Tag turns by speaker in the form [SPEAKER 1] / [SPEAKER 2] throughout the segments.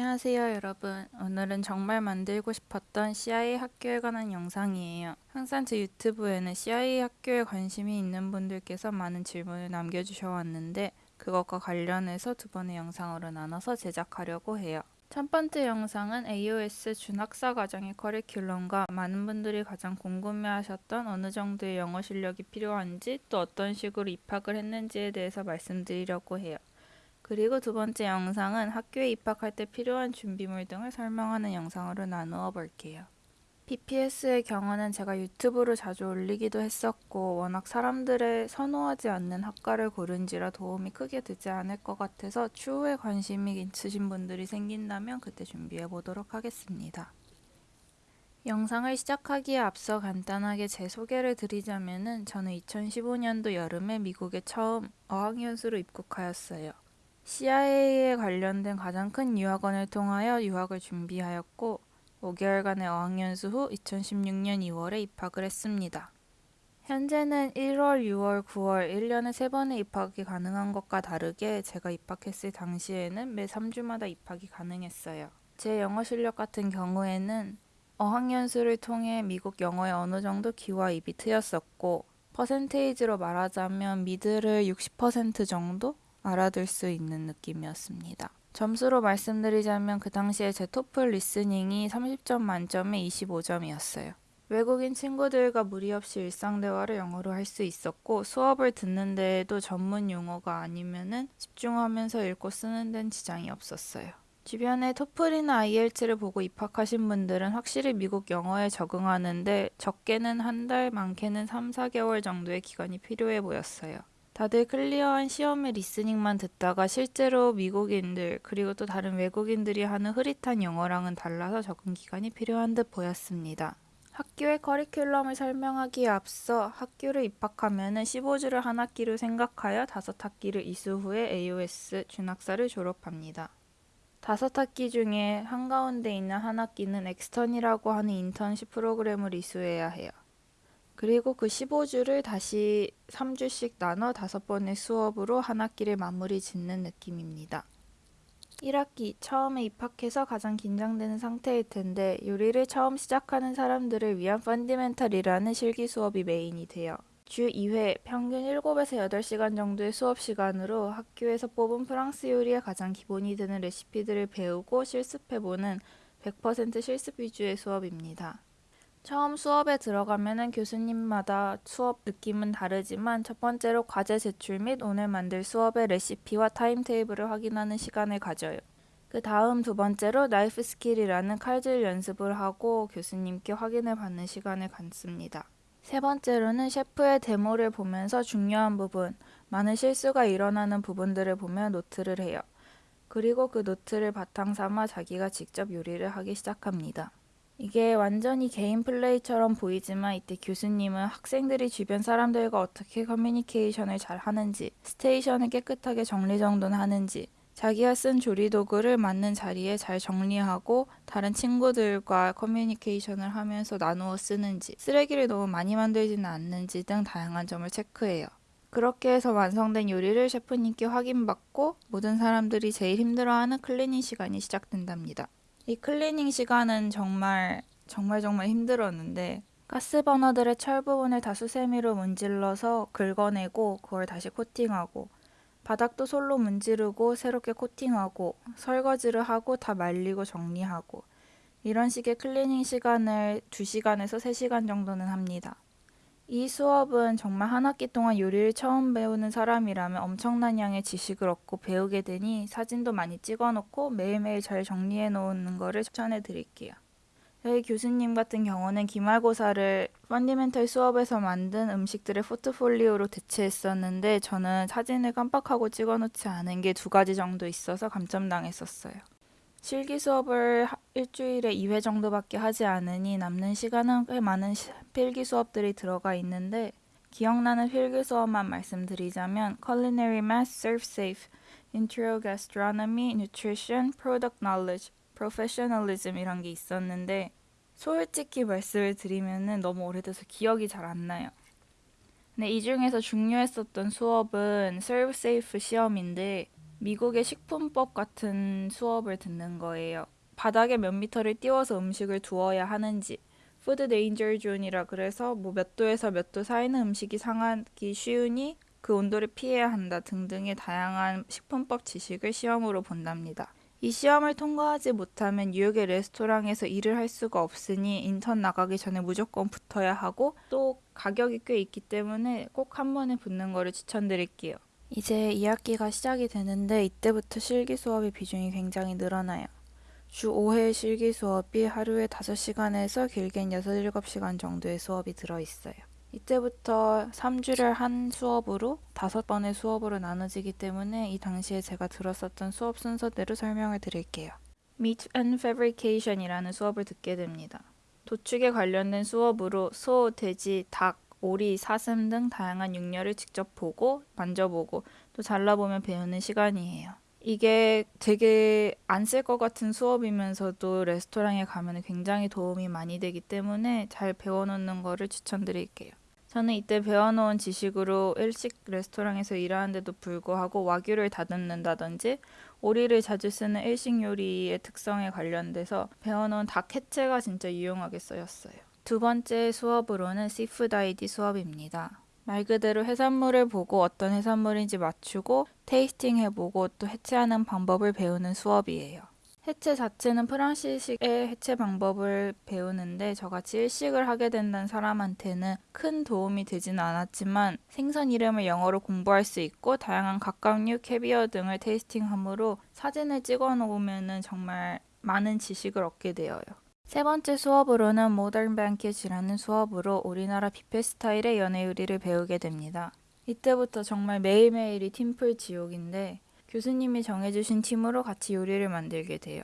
[SPEAKER 1] 안녕하세요 여러분. 오늘은 정말 만들고 싶었던 CIA 학교에 관한 영상이에요. 항상 제 유튜브에는 CIA 학교에 관심이 있는 분들께서 많은 질문을 남겨주셔 왔는데 그것과 관련해서 두 번의 영상으로 나눠서 제작하려고 해요. 첫 번째 영상은 AOS 준학사 과정의 커리큘럼과 많은 분들이 가장 궁금해하셨던 어느 정도의 영어 실력이 필요한지 또 어떤 식으로 입학을 했는지에 대해서 말씀드리려고 해요 그리고 두 번째 영상은 학교에 입학할 때 필요한 준비물 등을 설명하는 영상으로 나누어 볼게요. PPS의 경우는 제가 유튜브로 자주 올리기도 했었고 워낙 사람들의 선호하지 않는 학과를 고른지라 도움이 크게 되지 않을 것 같아서 추후에 관심이 있으신 분들이 생긴다면 그때 준비해 보도록 하겠습니다. 영상을 시작하기에 앞서 간단하게 제 소개를 드리자면은 저는 2015년도 여름에 미국에 처음 어학연수로 입국하였어요. CIA에 관련된 가장 큰 유학원을 통하여 유학을 준비하였고 5개월간의 어학연수 후 2016년 2월에 입학을 했습니다. 현재는 1월, 6월, 9월 1년에 3번의 입학이 가능한 것과 다르게 제가 입학했을 당시에는 매 3주마다 입학이 가능했어요. 제 영어 실력 같은 경우에는 어학연수를 통해 미국 영어에 어느 정도 귀와 입이 트였었고 퍼센테이지로 말하자면 미드를 60% 정도 알아둘 수 있는 느낌이었습니다. 점수로 말씀드리자면 그 당시에 제 토플 리스닝이 30점 만점에 25점이었어요. 외국인 친구들과 무리 없이 일상 대화를 영어로 할 수 있었고 수업을 듣는 데에도 전문 용어가 아니면은 집중하면서 읽고 쓰는 데는 지장이 없었어요. 주변에 토플이나 IELTS를 보고 입학하신 분들은 확실히 미국 영어에 적응하는데 적게는 한 달, 많게는 3, 4개월 정도의 기간이 필요해 보였어요. 다들 clear한 시험의 listening만 듣다가 실제로 미국인들 그리고 또 다른 외국인들이 하는 흐릿한 영어랑은 달라서 적응 기간이 필요한 듯 보였습니다. 학교의 커리큘럼을 설명하기에 앞서 학교를 입학하면 15주를 한 학기로 생각하여 다섯 학기를 이수 후에 AOS 준학사를 졸업합니다. 다섯 학기 중에 한가운데 있는 한 학기는 extern이라고 하는 인턴십 프로그램을 이수해야 해요. 그리고 그 15주를 다시 3주씩 나눠 다섯 번의 수업으로 한 학기를 마무리 짓는 느낌입니다. 1학기 처음에 입학해서 가장 긴장되는 상태일 텐데 요리를 처음 시작하는 사람들을 위한 펀디멘탈이라는 실기 수업이 메인이 돼요. 주 2회 평균 7에서 8시간 정도의 수업 시간으로 학교에서 뽑은 프랑스 요리의 가장 기본이 되는 레시피들을 배우고 실습해보는 100% 실습 위주의 수업입니다. 처음 수업에 들어가면은 교수님마다 수업 느낌은 다르지만 첫 번째로 과제 제출 및 오늘 만들 수업의 레시피와 timetable을 확인하는 시간을 가져요. 그 다음 두 번째로 knife skill이라는 칼질 연습을 하고 교수님께 확인을 받는 시간을 갖습니다. 세 번째로는 셰프의 demo를 보면서 중요한 부분, 많은 실수가 일어나는 부분들을 보며 노트를 해요. 그리고 그 노트를 바탕 삼아 자기가 직접 요리를 하기 시작합니다. 이게 완전히 개인 플레이처럼 보이지만 이때 교수님은 학생들이 주변 사람들과 어떻게 커뮤니케이션을 잘 하는지, station을 깨끗하게 정리정돈 하는지, 자기가 쓴 조리 도구를 맞는 자리에 잘 정리하고 다른 친구들과 커뮤니케이션을 하면서 나누어 쓰는지, 쓰레기를 너무 많이 만들지는 않는지 등 다양한 점을 체크해요. 그렇게 해서 완성된 요리를 셰프님께 확인받고 모든 사람들이 제일 힘들어하는 클리닝 시간이 시작된답니다. 이 클리닝 시간은 정말 정말 정말 힘들었는데 가스 버너들의 철 부분을 다 수세미로 문질러서 긁어내고 그걸 다시 코팅하고 바닥도 솔로 문지르고 새롭게 코팅하고 설거지를 하고 다 말리고 정리하고 이런 식의 클리닝 시간을 2시간에서 3시간 정도는 합니다. 이 수업은 정말 한 학기 동안 요리를 처음 배우는 사람이라면 엄청난 양의 지식을 얻고 배우게 되니 사진도 많이 찍어 놓고 매일매일 잘 정리해 놓는 거를 추천해 드릴게요. 저희 교수님 같은 경우는 기말고사를 펀디멘털 수업에서 만든 음식들의 포트폴리오로 대체했었는데 저는 사진을 깜빡하고 찍어 놓지 않은 게 두 가지 정도 있어서 감점당했었어요. 실기 수업을 일주일에 2회 정도밖에 하지 않으니 남는 시간은 꽤 많은 필기 수업들이 들어가 있는데 기억나는 필기 수업만 말씀드리자면 Culinary Math, Serve Safe, Intro Gastronomy, Nutrition, Product Knowledge, Professionalism 이런 게 있었는데 솔직히 말씀을 드리면 너무 오래돼서 기억이 잘 안 나요. 근데 이 중에서 중요했었던 수업은 Serve Safe 시험인데 미국의 식품법 같은 수업을 듣는 거예요. 바닥에 몇 미터를 띄워서 음식을 두어야 하는지, food danger zone이라 그래서 뭐 몇 도에서 몇 도 사이는 음식이 상하기 쉬우니 그 온도를 피해야 한다 등등의 다양한 식품법 지식을 시험으로 본답니다. 이 시험을 통과하지 못하면 뉴욕의 레스토랑에서 일을 할 수가 없으니 인턴 나가기 전에 무조건 붙어야 하고 또 가격이 꽤 있기 때문에 꼭 한 번에 붙는 거를 추천드릴게요. 이제 2학기가 시작이 되는데 이때부터 실기 수업의 비중이 굉장히 늘어나요. 주 5회 실기 수업이 하루에 5시간에서 길게는 6, 7시간 정도의 수업이 들어있어요. 이때부터 3주를 한 수업으로 5번의 수업으로 나눠지기 때문에 이 당시에 제가 들었었던 수업 순서대로 설명을 드릴게요. Meat and Fabrication이라는 수업을 듣게 됩니다. 도축에 관련된 수업으로 소, 돼지, 닭, 오리, 사슴 등 다양한 육류를 직접 보고 만져보고 또 잘라보며 배우는 시간이에요. 이게 되게 안 쓸 것 같은 수업이면서도 레스토랑에 가면 굉장히 도움이 많이 되기 때문에 잘 배워놓는 거를 추천드릴게요. 저는 이때 배워놓은 지식으로 일식 레스토랑에서 일하는데도 불구하고 와규를 다듬는다든지 오리를 자주 쓰는 일식 요리의 특성에 관련돼서 배워놓은 닭 해체가 진짜 유용하게 쓰였어요. 두 번째 수업으로는 seafood ID 수업입니다. 말 그대로 해산물을 보고 어떤 해산물인지 맞추고 tasting 해보고 또 해체하는 방법을 배우는 수업이에요. 해체 자체는 프랑스식의 해체 방법을 배우는데 저같이 일식을 하게 된다는 사람한테는 큰 도움이 되지는 않았지만 생선 이름을 영어로 공부할 수 있고 다양한 각각류, 캐비어 등을 테이스팅함으로 사진을 찍어 놓으면 정말 많은 지식을 얻게 되어요. 세 번째 수업으로는 모던 뱅켓이라는 수업으로 우리나라 뷔페 스타일의 연애 요리를 배우게 됩니다. 이때부터 정말 매일매일이 팀플 지옥인데 교수님이 정해주신 팀으로 같이 요리를 만들게 돼요.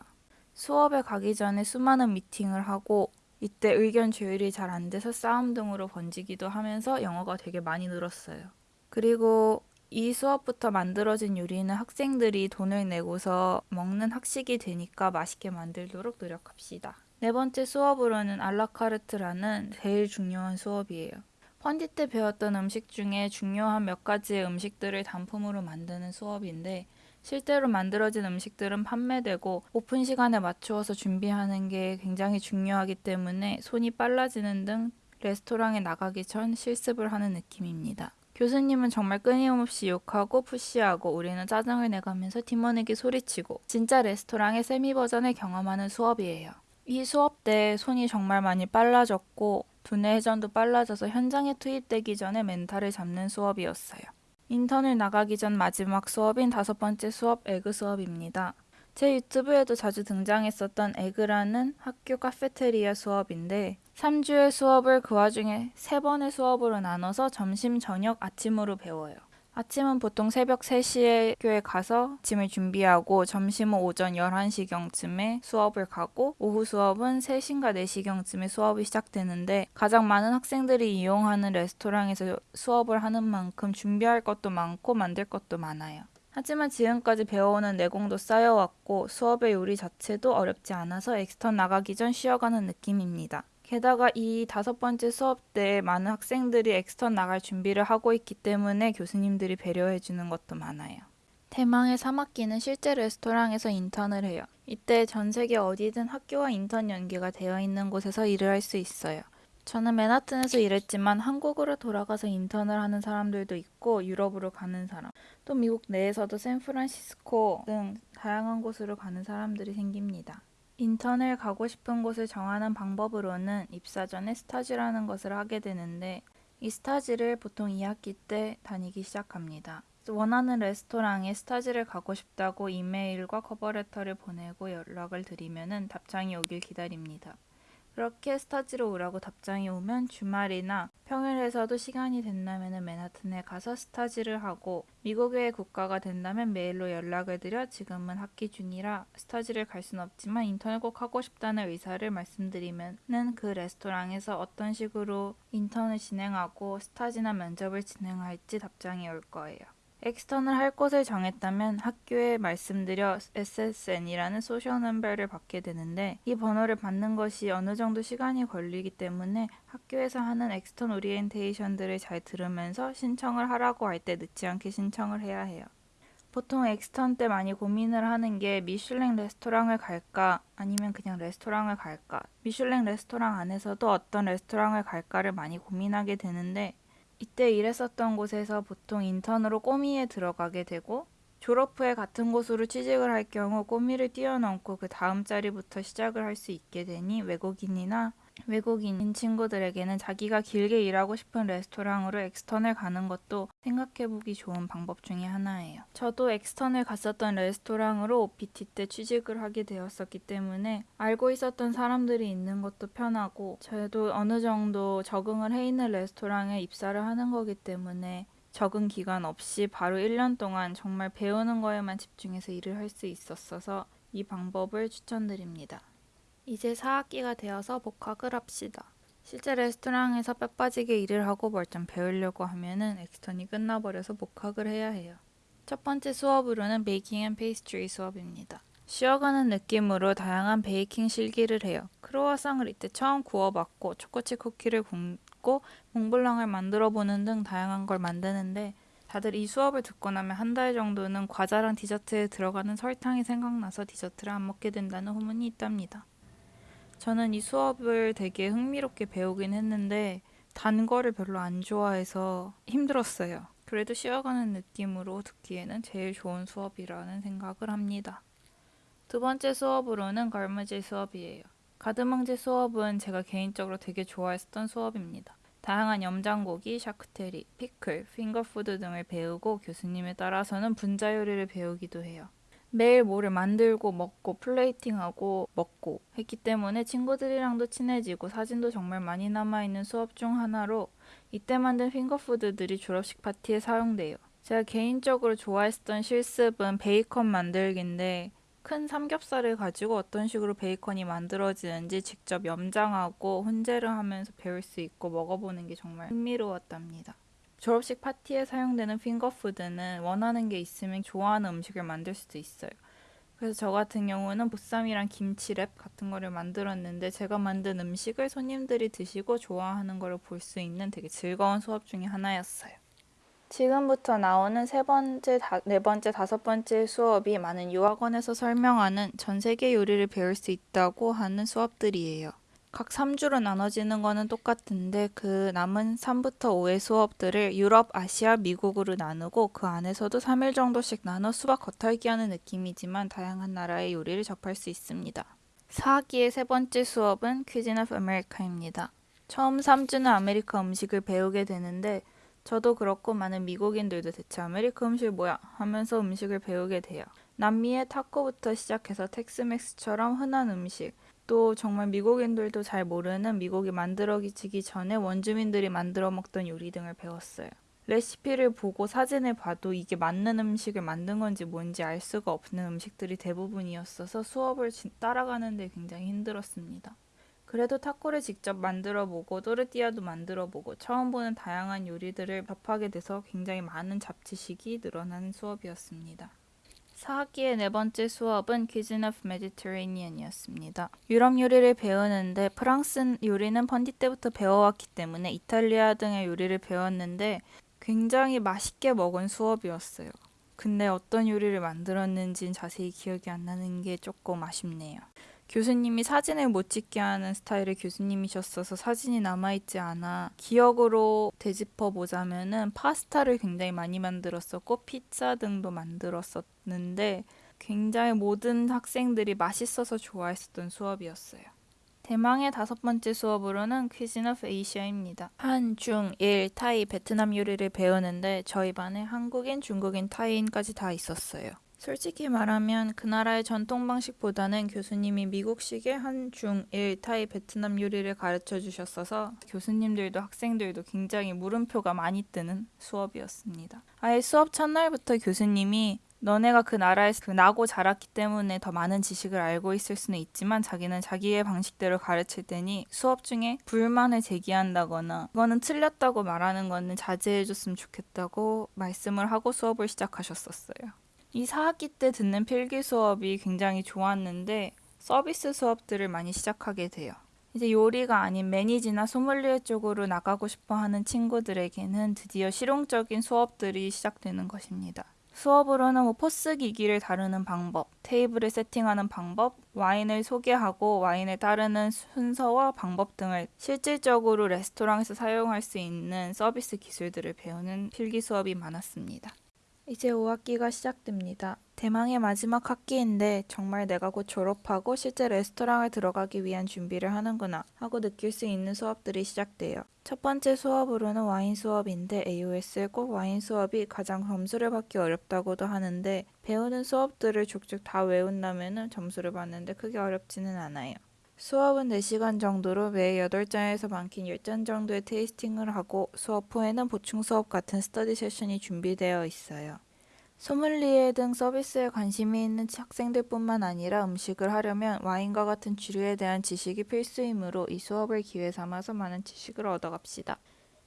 [SPEAKER 1] 수업에 가기 전에 수많은 미팅을 하고 이때 의견 조율이 잘 안 돼서 싸움 등으로 번지기도 하면서 영어가 되게 많이 늘었어요. 그리고 이 수업부터 만들어진 요리는 학생들이 돈을 내고서 먹는 학식이 되니까 맛있게 만들도록 노력합시다. 네 번째 수업으로는 알라카르트라는 제일 중요한 수업이에요. 펀디 때 배웠던 음식 중에 중요한 몇 가지의 음식들을 단품으로 만드는 수업인데 실제로 만들어진 음식들은 판매되고 오픈 시간에 맞추어서 준비하는 게 굉장히 중요하기 때문에 손이 빨라지는 등 레스토랑에 나가기 전 실습을 하는 느낌입니다. 교수님은 정말 끊임없이 욕하고 푸시하고 우리는 짜증을 내가면서 팀원에게 소리치고 진짜 레스토랑의 세미 버전을 경험하는 수업이에요. 이 수업 때 손이 정말 많이 빨라졌고 두뇌 회전도 빨라져서 현장에 투입되기 전에 멘탈을 잡는 수업이었어요. 인턴을 나가기 전 마지막 수업인 다섯 번째 수업 Egg 수업입니다. 제 유튜브에도 자주 등장했었던 Egg라는 학교 카페테리아 수업인데 3주의 수업을 그 와중에 3번의 수업으로 나눠서 점심, 저녁, 아침으로 배워요. 아침은 보통 새벽 3시에 학교에 가서 아침을 준비하고 점심은 오전 11시경쯤에 수업을 가고 오후 수업은 3시인가 4시경쯤에 수업이 시작되는데 가장 많은 학생들이 이용하는 레스토랑에서 수업을 하는 만큼 준비할 것도 많고 만들 것도 많아요. 하지만 지금까지 배워오는 내공도 쌓여왔고 수업의 요리 자체도 어렵지 않아서 extern 나가기 전 쉬어가는 느낌입니다. 게다가 이 다섯 번째 수업 때 많은 학생들이 extern 나갈 준비를 하고 있기 때문에 교수님들이 배려해 주는 것도 많아요. 대망의 3학기는 실제 레스토랑에서 인턴을 해요. 이때 전 세계 어디든 학교와 인턴 연계가 되어 있는 곳에서 일을 할 수 있어요. 저는 맨하튼에서 일했지만 한국으로 돌아가서 인턴을 하는 사람들도 있고 유럽으로 가는 사람, 또 미국 내에서도 샌프란시스코 등 다양한 곳으로 가는 사람들이 생깁니다. 인턴을 가고 싶은 곳을 정하는 방법으로는 입사 전에 stage라는 것을 하게 되는데 이 stage를 보통 2학기 때 다니기 시작합니다. 원하는 레스토랑에 stage를 가고 싶다고 이메일과 cover letter를 보내고 연락을 드리면 답장이 오길 기다립니다. 그렇게 stage로 오라고 답장이 오면 주말이나 평일에서도 시간이 된다면 맨하튼에 가서 stage를 하고 미국 외 국가가 된다면 메일로 연락을 드려 지금은 학기 중이라 stage를 갈 순 없지만 인턴을 꼭 하고 싶다는 의사를 말씀드리면은 그 레스토랑에서 어떤 식으로 인턴을 진행하고 stage나 면접을 진행할지 답장이 올 거예요. extern을 할 곳을 정했다면 학교에 말씀드려 SSN이라는 social number를 받게 되는데 이 번호를 받는 것이 어느 정도 시간이 걸리기 때문에 학교에서 하는 extern 오리엔테이션들을 잘 들으면서 신청을 하라고 할 때 늦지 않게 신청을 해야 해요. 보통 extern 때 많이 고민을 하는 게 미슐랭 레스토랑을 갈까 아니면 그냥 레스토랑을 갈까 미슐랭 레스토랑 안에서도 어떤 레스토랑을 갈까를 많이 고민하게 되는데 이때 일했었던 곳에서 보통 인턴으로 commis에 들어가게 되고 졸업 후에 같은 곳으로 취직을 할 경우 commis를 뛰어넘고 그 다음 자리부터 시작을 할 수 있게 되니 외국인이나 외국인인 친구들에게는 자기가 길게 일하고 싶은 레스토랑으로 extern을 가는 것도 생각해보기 좋은 방법 중에 하나예요. 저도 extern을 갔었던 레스토랑으로 OPT 때 취직을 하게 되었었기 때문에 알고 있었던 사람들이 있는 것도 편하고 저도 어느 정도 적응을 해 있는 레스토랑에 입사를 하는 거기 때문에 적응 기간 없이 바로 1년 동안 정말 배우는 거에만 집중해서 일을 할 수 있었어서 이 방법을 추천드립니다. 이제 4학기가 되어서 복학을 합시다. 실제 레스토랑에서 뼈 빠지게 일을 하고 뭘좀 배우려고 하면은 엑스턴이 끝나버려서 복학을 해야 해요. 첫 번째 수업으로는 baking and pastry 수업입니다. 쉬어가는 느낌으로 다양한 베이킹 실기를 해요. 크로와상을 이때 처음 구워봤고 초코칩 쿠키를 굽고 몽블랑을 만들어 보는 등 다양한 걸 만드는데 다들 이 수업을 듣고 나면 한 달 정도는 과자랑 디저트에 들어가는 설탕이 생각나서 디저트를 안 먹게 된다는 후문이 있답니다. 저는 이 수업을 되게 흥미롭게 배우긴 했는데 단 거를 별로 안 좋아해서 힘들었어요. 그래도 쉬어가는 느낌으로 듣기에는 제일 좋은 수업이라는 생각을 합니다. 두 번째 수업으로는 걸무질 수업이에요. garde manger 수업은 제가 개인적으로 되게 좋아했던 수업입니다. 다양한 염장고기, charcuterie, 피클, finger food 등을 배우고 교수님에 따라서는 분자 요리를 배우기도 해요. 매일 뭐를 만들고 먹고 plating하고 먹고 했기 때문에 친구들이랑도 친해지고 사진도 정말 많이 남아있는 수업 중 하나로 이때 만든 finger food들이 졸업식 파티에 사용돼요. 제가 개인적으로 좋아했던 실습은 베이컨 만들기인데 큰 삼겹살을 가지고 어떤 식으로 베이컨이 만들어지는지 직접 염장하고 훈제를 하면서 배울 수 있고 먹어보는 게 정말 흥미로웠답니다. 졸업식 파티에 사용되는 핑거푸드는 원하는 게 있으면 좋아하는 음식을 만들 수도 있어요. 그래서 저 같은 경우는 보쌈이랑 김치랩 같은 거를 만들었는데 제가 만든 음식을 손님들이 드시고 좋아하는 거를 볼 수 있는 되게 즐거운 수업 중에 하나였어요. 지금부터 나오는 세 번째, 다, 네 번째, 다섯 번째 수업이 많은 유학원에서 설명하는 전 세계 요리를 배울 수 있다고 하는 수업들이에요. 각 3주로 나눠지는 거는 똑같은데 그 남은 3부터 5의 수업들을 유럽, 아시아, 미국으로 나누고 그 안에서도 3일 정도씩 나눠 수박 겉핥기 하는 느낌이지만 다양한 나라의 요리를 접할 수 있습니다. 4학기의 세 번째 수업은 Cuisine of America입니다. 처음 3주는 아메리카 음식을 배우게 되는데 저도 그렇고 많은 미국인들도 대체 아메리카 음식 뭐야 하면서 음식을 배우게 돼요. 남미의 타코부터 시작해서 Tex-Mex처럼 흔한 음식, 또 정말 미국인들도 잘 모르는 미국이 만들어지기 전에 원주민들이 만들어 먹던 요리 등을 배웠어요. 레시피를 보고 사진을 봐도 이게 맞는 음식을 만든 건지 뭔지 알 수가 없는 음식들이 대부분이었어서 수업을 따라가는데 굉장히 힘들었습니다. 그래도 타코를 직접 만들어 보고 또르띠아도 만들어 보고 처음 보는 다양한 요리들을 접하게 돼서 굉장히 많은 잡지식이 늘어나는 수업이었습니다. 4학기의 네 번째 수업은 Cuisine of Mediterranean이었습니다. 유럽 요리를 배우는데 프랑스 요리는 펀디 때부터 배워왔기 때문에 이탈리아 등의 요리를 배웠는데 굉장히 맛있게 먹은 수업이었어요. 근데 어떤 요리를 만들었는지는 자세히 기억이 안 나는 게 조금 아쉽네요. 교수님이 사진을 못 찍게 하는 스타일의 교수님이셨어서 사진이 남아있지 않아 기억으로 되짚어 보자면은 파스타를 굉장히 많이 만들었었고 피자 등도 만들었었는데 굉장히 모든 학생들이 맛있어서 좋아했었던 수업이었어요. 대망의 다섯 번째 수업으로는 Cuisine of Asia입니다. 한, 중, 일, 타이, 베트남 요리를 배우는데 저희 반에 한국인, 중국인, 타이인까지 다 있었어요. 솔직히 말하면 그 나라의 전통 방식보다는 교수님이 미국식의 한, 중, 일, 타이, 베트남 요리를 가르쳐 주셨어서 교수님들도 학생들도 굉장히 물음표가 많이 뜨는 수업이었습니다. 아예 수업 첫날부터 교수님이 너네가 그 나라에서 그 나고 자랐기 때문에 더 많은 지식을 알고 있을 수는 있지만 자기는 자기의 방식대로 가르칠 테니 수업 중에 불만을 제기한다거나 이거는 틀렸다고 말하는 거는 자제해줬으면 좋겠다고 말씀을 하고 수업을 시작하셨었어요. 이 4학기 때 듣는 필기 수업이 굉장히 좋았는데 서비스 수업들을 많이 시작하게 돼요. 이제 요리가 아닌 매니지나 소믈리에 쪽으로 나가고 싶어 하는 친구들에게는 드디어 실용적인 수업들이 시작되는 것입니다. 수업으로는 뭐 포스 기기를 다루는 방법, 테이블을 세팅하는 방법, 와인을 소개하고 와인을 따르는 순서와 방법 등을 실질적으로 레스토랑에서 사용할 수 있는 서비스 기술들을 배우는 필기 수업이 많았습니다. 이제 5학기가 시작됩니다. 대망의 마지막 학기인데 정말 내가 곧 졸업하고 실제 레스토랑을 들어가기 위한 준비를 하는구나 하고 느낄 수 있는 수업들이 시작돼요. 첫 번째 수업으로는 와인 수업인데 AOS의 꼭 와인 수업이 가장 점수를 받기 어렵다고도 하는데 배우는 수업들을 쭉쭉 다 외운다면 점수를 받는데 크게 어렵지는 않아요. 수업은 4시간 정도로 매 8잔에서 많긴 10잔 정도의 테이스팅을 하고 수업 후에는 보충 수업 같은 스터디 세션이 준비되어 있어요. 소믈리에 등 서비스에 관심이 있는 학생들뿐만 아니라 음식을 하려면 와인과 같은 주류에 대한 지식이 필수이므로 이 수업을 기회 삼아서 많은 지식을 얻어갑시다.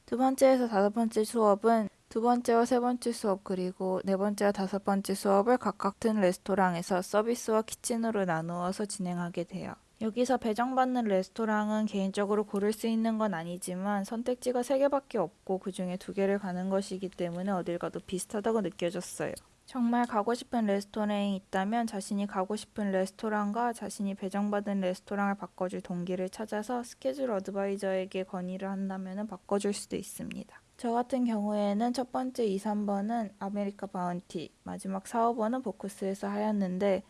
[SPEAKER 1] 두 번째에서 다섯 번째 수업은 두 번째와 세 번째 수업 그리고 네 번째와 다섯 번째 수업을 각각 같은 레스토랑에서 서비스와 키친으로 나누어서 진행하게 돼요. 여기서 배정받는 레스토랑은 개인적으로 고를 수 있는 건 아니지만 선택지가 세 개밖에 없고 그 중에 두 개를 가는 것이기 때문에 어딜 가도 비슷하다고 느껴졌어요. 정말 가고 싶은 레스토랑이 있다면 자신이 가고 싶은 레스토랑과 자신이 배정받은 레스토랑을 바꿔줄 동기를 찾아서 스케줄 advisor에게 건의를 한다면 바꿔줄 수도 있습니다. 저 같은 경우에는 첫 번째 2, 3번은 American Bounty, 마지막 4, 5번은 Bocuse에서 하였는데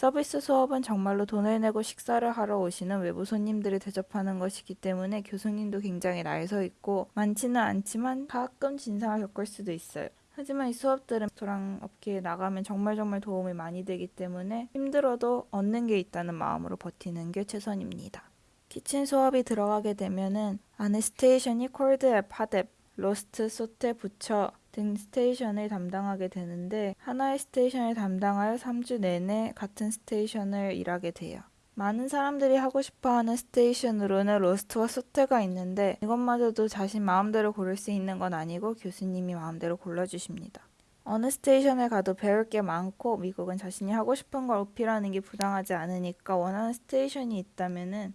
[SPEAKER 1] 서비스 수업은 정말로 돈을 내고 식사를 하러 오시는 외부 손님들을 대접하는 것이기 때문에 교수님도 굉장히 날서 있고 많지는 않지만 가끔 진상을 겪을 수도 있어요. 하지만 이 수업들은 레스토랑 업계에 나가면 정말 정말 도움이 많이 되기 때문에 힘들어도 얻는 게 있다는 마음으로 버티는 게 최선입니다. kitchen 수업이 들어가게 되면은 안에 station이 cold app, hot app, roast, sauté, butcher 등 station을 담당하게 되는데 하나의 station을 담당하여 3주 내내 같은 station을 일하게 돼요. 많은 사람들이 하고 싶어하는 station으로는 roast와 sauté가 있는데 이것마저도 자신 마음대로 고를 수 있는 건 아니고 교수님이 마음대로 골라주십니다. 어느 station을 가도 배울 게 많고 미국은 자신이 하고 싶은 걸 어필하는 게 부당하지 않으니까 원하는 station이 있다면은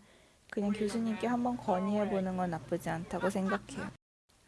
[SPEAKER 1] 그냥 교수님께 한번 건의해보는 건 나쁘지 않다고 생각해요.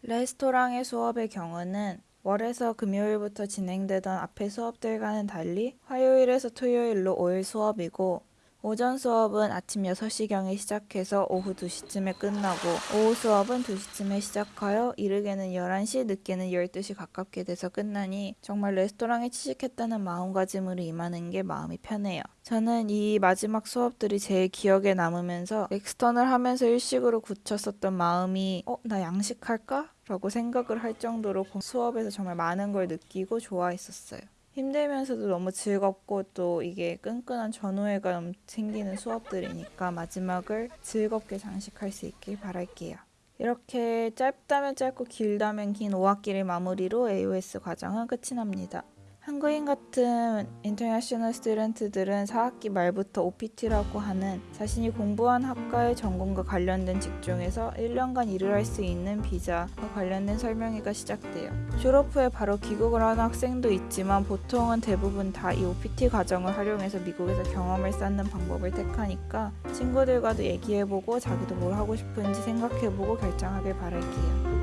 [SPEAKER 1] 레스토랑의 수업의 경우는 월에서 금요일부터 진행되던 앞의 수업들과는 달리 화요일에서 토요일로 5일 수업이고 오전 수업은 아침 6시경에 시작해서 오후 2시쯤에 끝나고 오후 수업은 2시쯤에 시작하여 이르게는 11시, 늦게는 12시 가깝게 돼서 끝나니 정말 레스토랑에 취직했다는 마음가짐으로 임하는 게 마음이 편해요. 저는 이 마지막 수업들이 제일 기억에 남으면서 엑스턴을 하면서 일식으로 굳혔었던 마음이 어? 나 양식할까? 라고 생각을 할 정도로 수업에서 정말 많은 걸 느끼고 좋아했었어요. 힘들면서도 너무 즐겁고 또 이게 끈끈한 전우애가 생기는 수업들이니까 마지막을 즐겁게 장식할 수 있길 바랄게요. 이렇게 짧다면 짧고 길다면 긴 5학기를 마무리로 AOS 과정은 끝이 납니다. 한국인 같은 international student들은 4학기 말부터 OPT라고 하는 자신이 공부한 학과의 전공과 관련된 직종에서 1년간 일을 할 수 있는 비자와 관련된 설명회가 시작돼요. 졸업 후에 바로 귀국을 하는 학생도 있지만 보통은 대부분 다 이 OPT 과정을 활용해서 미국에서 경험을 쌓는 방법을 택하니까 친구들과도 얘기해보고 자기도 뭘 하고 싶은지 생각해보고 결정하길 바랄게요.